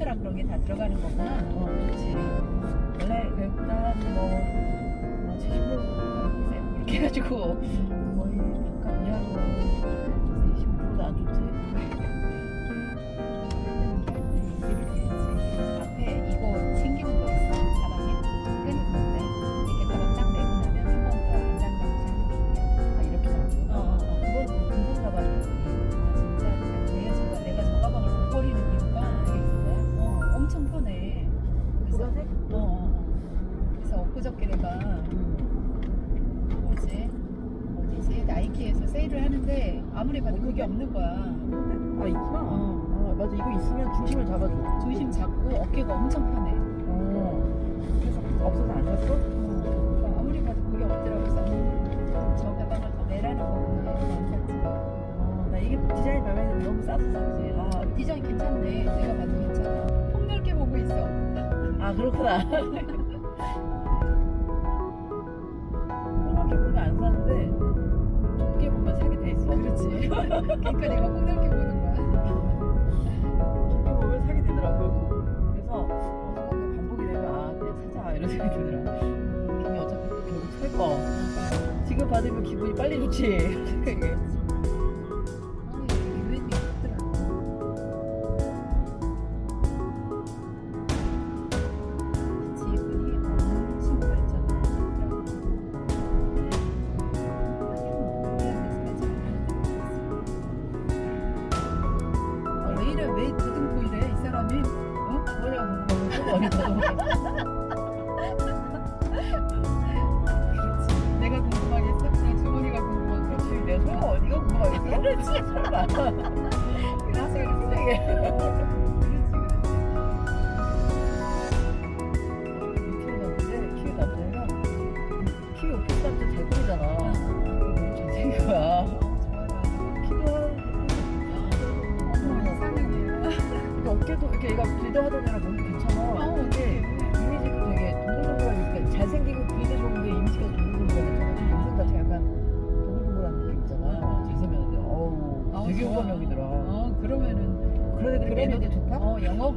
랑 그런 게 다 들어가는 거구나. 어, 그렇지. 원래 외국보다 뭐, 뭐 70% 이렇게 해가지고 거의 약간 이하로 아무리 봐도 그게 없는 거야. 아, 있구나. 어. 아, 맞아. 이거 있으면 중심을 잡아줘. 중심 잡고 어깨가 엄청 편해. 어. 그래서 없어서 안 샀어? 그래서 아무리 봐도 그게 없더라고. 그래서 음, 저 가방을 더 내라는 거구나. 안 샀지. 어, 나 이게 디자인 마음에 너무 싸서 샀지. 아, 디자인 괜찮네. 내가 봐도 괜찮아. 폭넓게 보고 있어. 아 그렇구나. 그러니까 내가 폭넓게 보는 거야. 좁게 보면 사게 되더라고. 그래서 어디가 그 반복이 되면 아 그냥 사자 이런 생각이 들더라. 괜히 어차피 또 결국 살 거. 지금 받으면 기분이 빨리 좋지. 생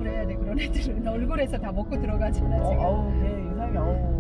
해야 돼. 그런 애들은 얼굴에서 다 먹고 들어가잖아, 어, 지금. 아우 걔 인상이 아우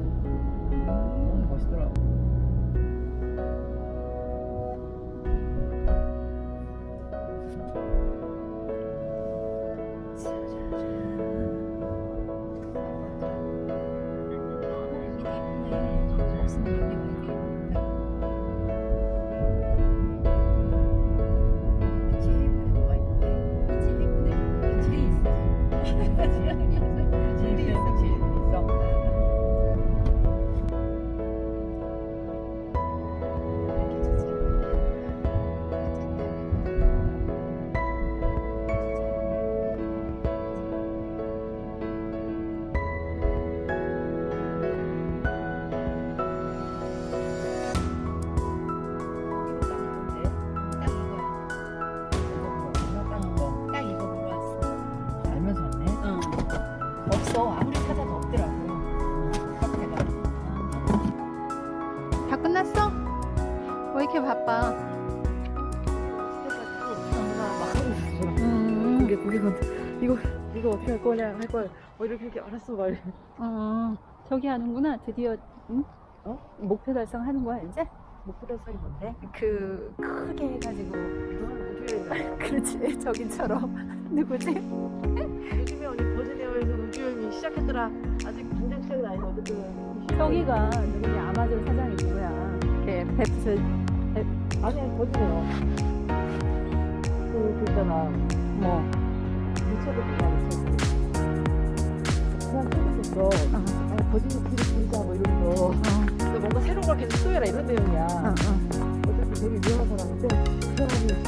이렇게 바빠? 음, 그게 그게 이거 이거 어떻게 할 거냐 할 걸. 어 이렇게 이렇게 알았어 말. 어, 저기 하는구나. 드디어 응? 어? 목표 달성하는 거야 이제? 목표 달성이 뭔데? 그 크게 해가지고. 그렇지 저기처럼 누구지? 요즘에 언니 버지니아에서 우주여행이 시작했더라. 아직 당장 시작은 아니고 어쨌든. 저기가 누구냐 아마존 사장이 누구야? 걔 베프스 아니 아니 버지니아. 그, 그 있잖아. 뭐 미쳐도 그만 있었어. 그냥 찍었었어. 어, 아니 버지니아 길을 부르자 뭐 이러면서. 어, 근데 뭔가 새로운 걸 계속 시도해라 이런 내용이야. 어, 어. 어차피 되게 유명한 사람인데 그 사람이 이제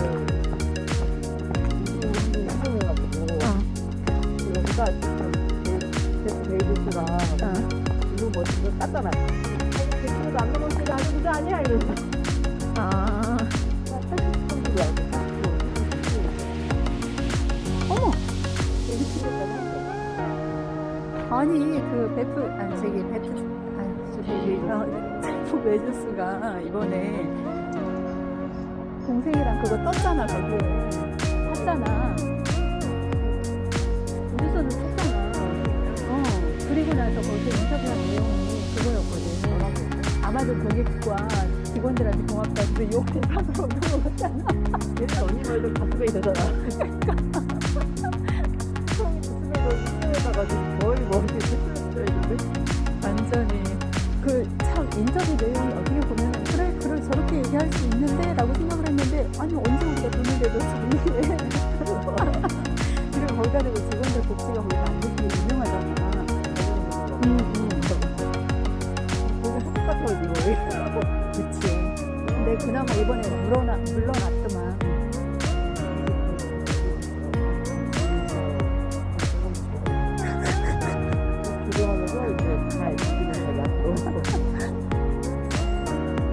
성공해가지고 그러니까 제프 베이비스가 어. 이거 멋진 거 땄잖아. 대표도 안 넘었으니까 아주 부자 아니야 이러면서. 아니 그 베프 아니 저기 베프 아니 저기 어, 제프 베조스가 이번에 동생이랑 그거 떴잖아 거기. 샀잖아. 우주선을 샀잖아. 어 그리고 나서 거기서 인터뷰한 내용이 그거였거든. 뭐라고 아마도 고객과 직원들한테 고맙다 근데 욕을 사서 욕을 했잖아. 얘는 언니 말도 가슴에 이러잖아 그러니까. 그나마 이번에 물러나, 물러났더만.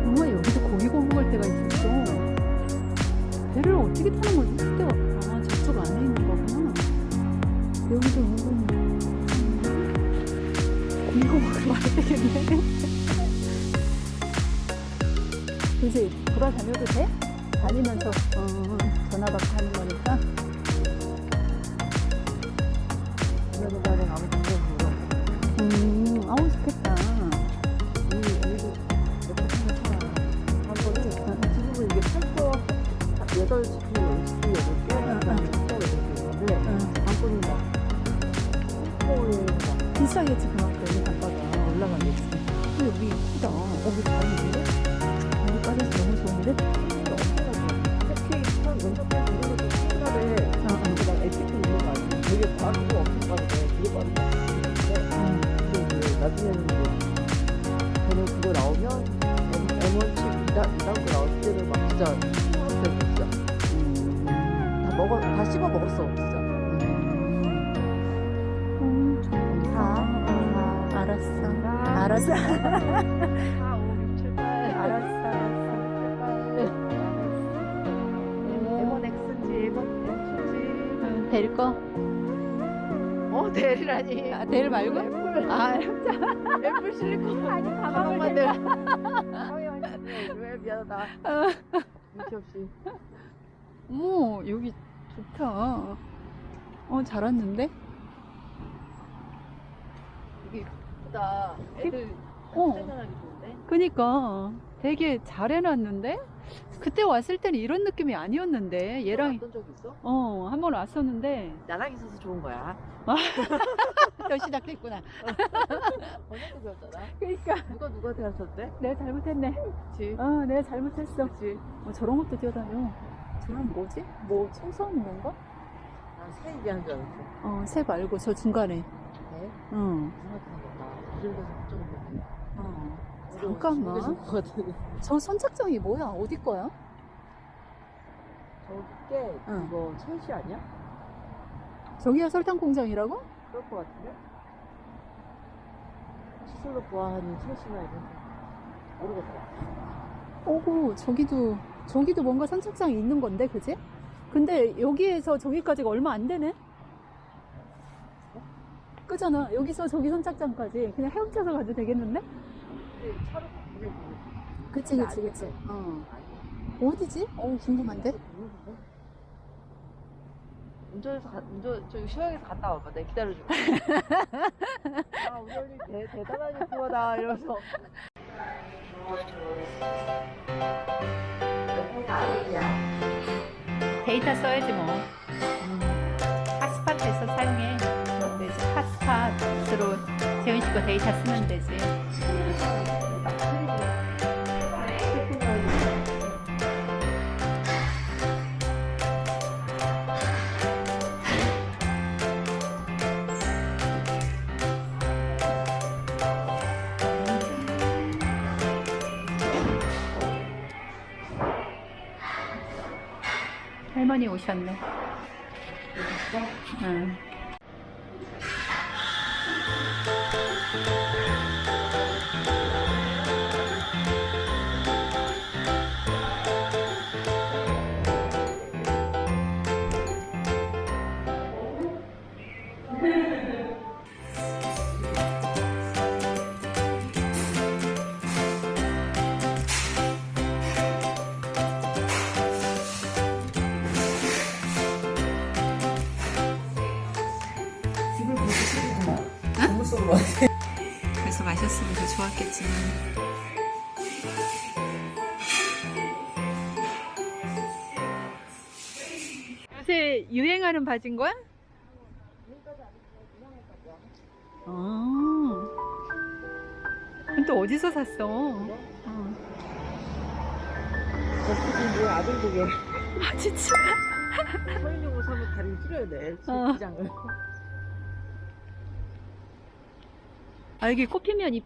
정말 여기도 고기 먹을 때가 있었어 배를 어떻게 타는 거지? 그때가 아 저쪽 안에 있는 거구나 여기도 은근히 음, 고기 먹으러 와야 되겠네 이제 돌아다녀도 돼? 다니면서 어, 전화 받고 하는 거 나중에는 저는 그거 나오면 M, M1칩 이단 이단 거 나올 때는 막 진짜 힘들었어요 진짜 다 먹어 다 씹어 먹었어 진짜 음, 좋다. 알았어. 알았어. 아, 델 말고? 애플 아, 애플 실리콘 아니, 가방만 대. 내왜 미안하다 눈치 없이 어머, 여기 좋다. 어, 잘 왔는데? 이게 예쁘다 애들 어. 생각하기 좋은데 그니까 되게 잘 해놨는데? 그때 왔을 때는 이런 느낌이 아니었는데, 얘랑, 어떤 적 있어? 어, 한 번 왔었는데, 나랑 있어서 좋은 거야 또 시작됐구나. 언제도 배웠잖아 그니까. 누가 누구한테 가르쳤대? 내가 잘못했네. 그치 어, 내가 잘못했어. 그치 어, 저런 것도 뛰어다녀. 저런 뭐지? 뭐 청소하는 건가? 난새 얘기하는 줄 알았어 어, 새 말고 저 중간에. 네? 응. 해 어. 그래서 잠깐만. 저 선착장이 뭐야? 어디 거야? 저게 응. 그거 첼시 아니야? 저기가 설탕 공장이라고? 그럴 것 같은데? 시설로 보아하는 첼시나 이런 데 모르겠어 오고 저기도 저기도 뭔가 선착장이 있는 건데, 그지? 근데 여기에서 저기까지가 얼마 안 되네. 그잖아. 여기서 저기 선착장까지 그냥 헤엄쳐서 가도 되겠는데? 차로 그치, 그치, 그치. 어. 어디지? 어, 궁금한데? 운전해서 가, 운전 저기 시장에서 갔다 와봐. 내가 기다려줄게. 아 언니 대, 대단한 유튜버다 이러면서. 데이터 써야지 뭐. 핫스팟에서 사용해. 그럼 되지. 핫스팟으로 재훈 씨거 데이터 쓰면 되지. 할머니 오셨네. 응. 그래서 마셨으면 더 좋았겠지만 요새 유행하는 바지인 거야? 아또 어디서 샀어? 어. 뭐 아들도 아 진짜? 서인용 옷 하면 다리 줄여야 돼. 어. 장을 아, 여기 꽃 피면 이